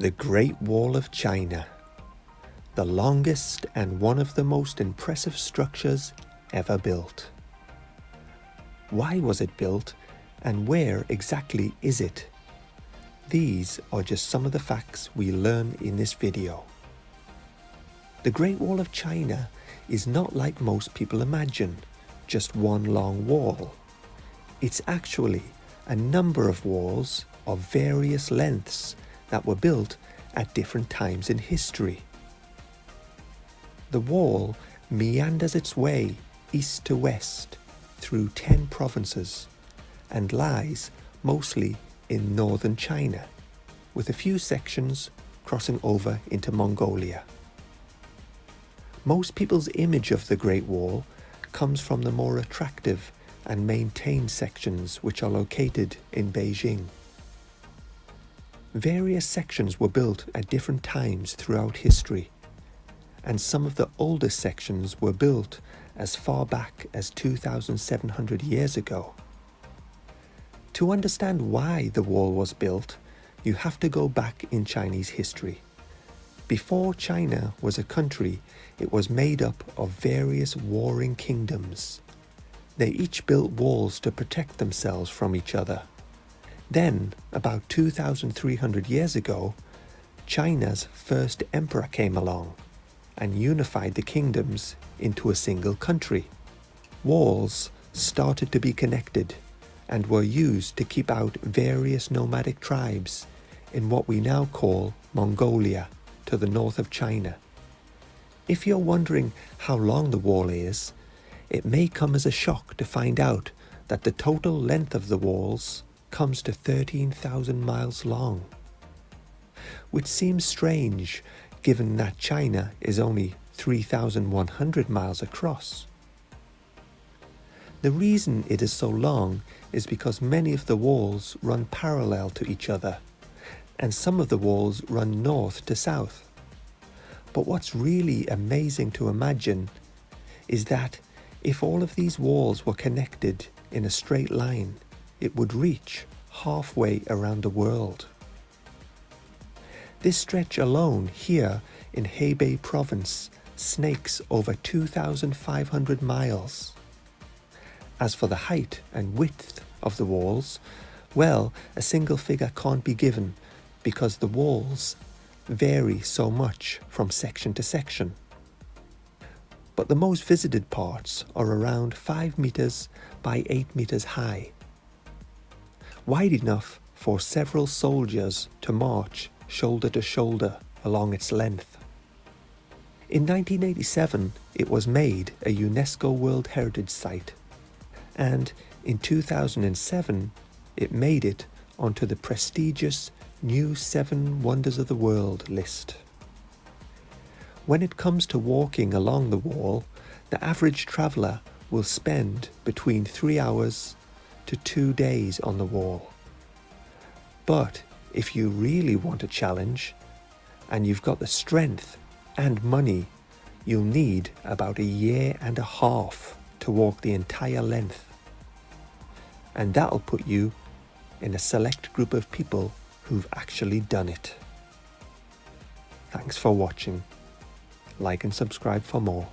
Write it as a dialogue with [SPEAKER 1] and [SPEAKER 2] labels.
[SPEAKER 1] The Great Wall of China, the longest and one of the most impressive structures ever built. Why was it built and where exactly is it? These are just some of the facts we learn in this video. The Great Wall of China is not like most people imagine, just one long wall. It's actually a number of walls of various lengths that were built at different times in history. The wall meanders its way east to west through 10 provinces and lies mostly in northern China, with a few sections crossing over into Mongolia. Most people's image of the Great Wall comes from the more attractive and maintained sections which are located in Beijing. Various sections were built at different times throughout history, and some of the oldest sections were built as far back as 2,700 years ago. To understand why the wall was built, you have to go back in Chinese history. Before China was a country, it was made up of various warring kingdoms. They each built walls to protect themselves from each other. Then, about 2,300 years ago, China's first emperor came along and unified the kingdoms into a single country. Walls started to be connected and were used to keep out various nomadic tribes in what we now call Mongolia to the north of China. If you're wondering how long the wall is, it may come as a shock to find out that the total length of the walls comes to 13,000 miles long, which seems strange given that China is only 3,100 miles across. The reason it is so long is because many of the walls run parallel to each other, and some of the walls run north to south. But what's really amazing to imagine is that if all of these walls were connected in a straight line, it would reach halfway around the world. This stretch alone here in Hebei province snakes over 2,500 miles. As for the height and width of the walls, well, a single figure can't be given because the walls vary so much from section to section. But the most visited parts are around 5 meters by 8 meters high, wide enough for several soldiers to march shoulder to shoulder along its length. In 1987, it was made a UNESCO World Heritage Site, and in 2007, it made it onto the prestigious New Seven Wonders of the World list. When it comes to walking along the wall, the average traveller will spend between three hours to two days on the wall. But if you really want a challenge, and you've got the strength and money, you'll need about a year and a half to walk the entire length. And that'll put you in a select group of people who've actually done it. Thanks for watching. Like and subscribe for more.